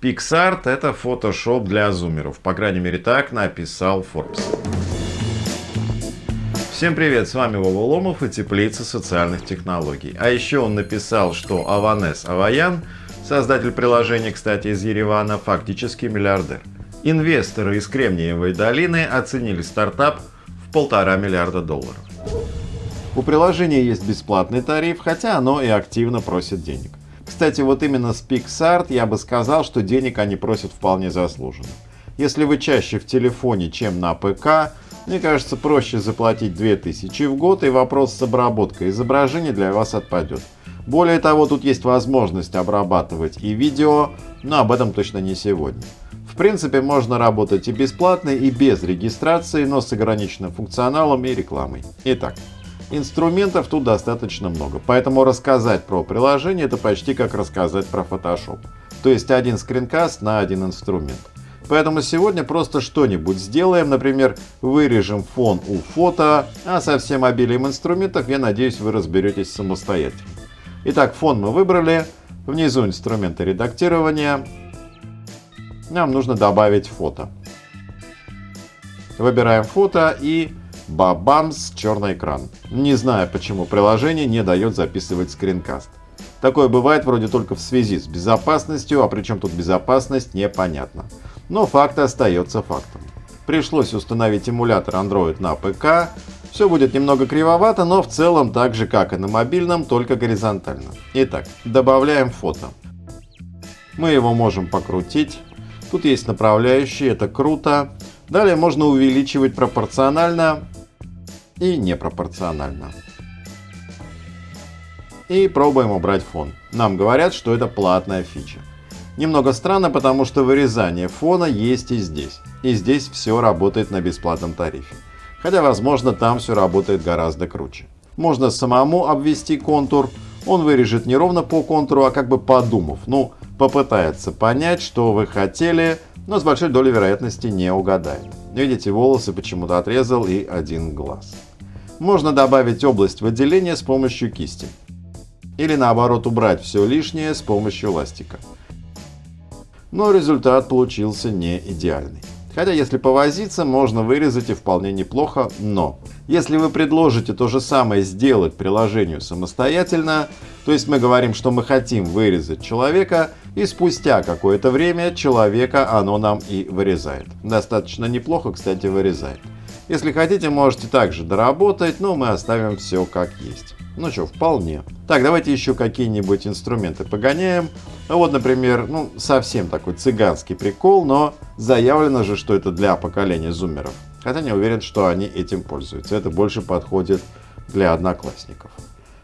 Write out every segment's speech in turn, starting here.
PixArt это Photoshop для зумеров. По крайней мере так написал Forbes. Всем привет, с вами Вова Ломов и Теплица социальных технологий. А еще он написал, что Аванес Аваян, создатель приложения, кстати, из Еревана, фактически миллиардер. Инвесторы из Кремниевой долины оценили стартап в полтора миллиарда долларов. У приложения есть бесплатный тариф, хотя оно и активно просит денег. Кстати, вот именно с PixArt я бы сказал, что денег они просят вполне заслуженно. Если вы чаще в телефоне, чем на ПК, мне кажется, проще заплатить 2000 в год, и вопрос с обработкой изображения для вас отпадет. Более того, тут есть возможность обрабатывать и видео, но об этом точно не сегодня. В принципе, можно работать и бесплатно, и без регистрации, но с ограниченным функционалом и рекламой. Итак, инструментов тут достаточно много, поэтому рассказать про приложение это почти как рассказать про Photoshop. То есть один скринкаст на один инструмент. Поэтому сегодня просто что-нибудь сделаем, например, вырежем фон у фото, а со всем обилием инструментов, я надеюсь, вы разберетесь самостоятельно. Итак, фон мы выбрали, внизу инструменты редактирования, нам нужно добавить фото. Выбираем фото и бабамс, черный экран. Не знаю, почему приложение не дает записывать скринкаст. Такое бывает вроде только в связи с безопасностью, а причем тут безопасность непонятно. Но факт остается фактом. Пришлось установить эмулятор Android на ПК. Все будет немного кривовато, но в целом так же как и на мобильном, только горизонтально. Итак, добавляем фото. Мы его можем покрутить. Тут есть направляющие, это круто. Далее можно увеличивать пропорционально и непропорционально. И пробуем убрать фон. Нам говорят, что это платная фича. Немного странно, потому что вырезание фона есть и здесь. И здесь все работает на бесплатном тарифе. Хотя, возможно, там все работает гораздо круче. Можно самому обвести контур. Он вырежет не ровно по контуру, а как бы подумав. Ну, попытается понять, что вы хотели, но с большой долей вероятности не угадает. Видите, волосы почему-то отрезал и один глаз. Можно добавить область выделения с помощью кисти. Или наоборот убрать все лишнее с помощью ластика но результат получился не идеальный. Хотя если повозиться, можно вырезать и вполне неплохо, но если вы предложите то же самое сделать приложению самостоятельно, то есть мы говорим, что мы хотим вырезать человека, и спустя какое-то время человека оно нам и вырезает. Достаточно неплохо, кстати, вырезает. Если хотите, можете также доработать, но мы оставим все как есть. Ну что, вполне. Так, давайте еще какие-нибудь инструменты погоняем. Вот, например, ну совсем такой цыганский прикол, но заявлено же, что это для поколения зумеров. Хотя не уверен, что они этим пользуются. Это больше подходит для одноклассников.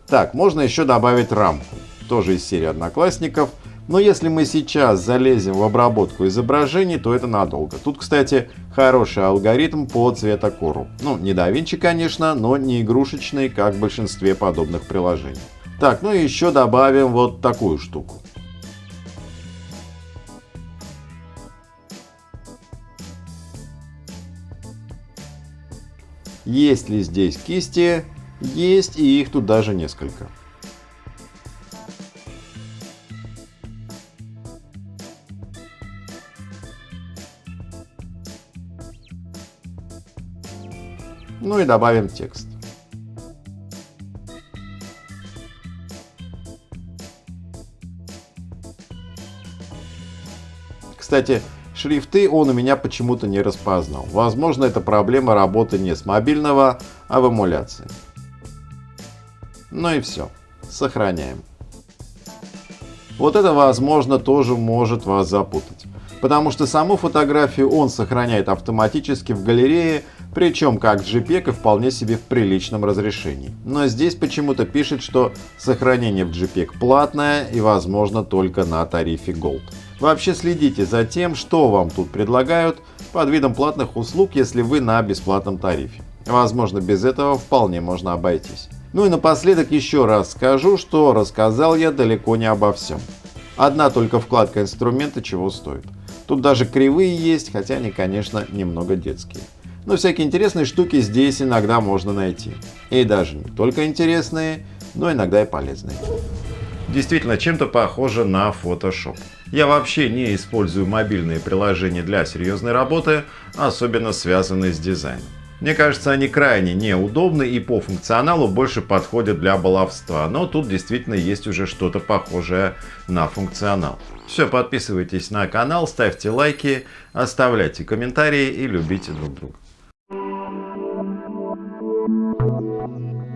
Так, можно еще добавить рамку. Тоже из серии одноклассников. Но если мы сейчас залезем в обработку изображений, то это надолго. Тут, кстати, хороший алгоритм по цветокору. Ну, не Винчи, конечно, но не игрушечный, как в большинстве подобных приложений. Так, ну и еще добавим вот такую штуку. Есть ли здесь кисти? Есть, и их тут даже несколько. Ну и добавим текст. Кстати, шрифты он у меня почему-то не распознал. Возможно, это проблема работы не с мобильного, а в эмуляции. Ну и все. Сохраняем. Вот это, возможно, тоже может вас запутать. Потому что саму фотографию он сохраняет автоматически в галерее, причем как JPEG и вполне себе в приличном разрешении. Но здесь почему-то пишет, что сохранение в JPEG платное и возможно только на тарифе Gold. Вообще следите за тем, что вам тут предлагают под видом платных услуг, если вы на бесплатном тарифе. Возможно, без этого вполне можно обойтись. Ну и напоследок еще раз скажу, что рассказал я далеко не обо всем. Одна только вкладка инструмента чего стоит. Тут даже кривые есть, хотя они, конечно, немного детские. Но всякие интересные штуки здесь иногда можно найти. И даже не только интересные, но иногда и полезные. действительно чем-то похоже на Photoshop. Я вообще не использую мобильные приложения для серьезной работы, особенно связанные с дизайном. Мне кажется, они крайне неудобны и по функционалу больше подходят для баловства, но тут действительно есть уже что-то похожее на функционал. Все, подписывайтесь на канал, ставьте лайки, оставляйте комментарии и любите друг друга. Thank you.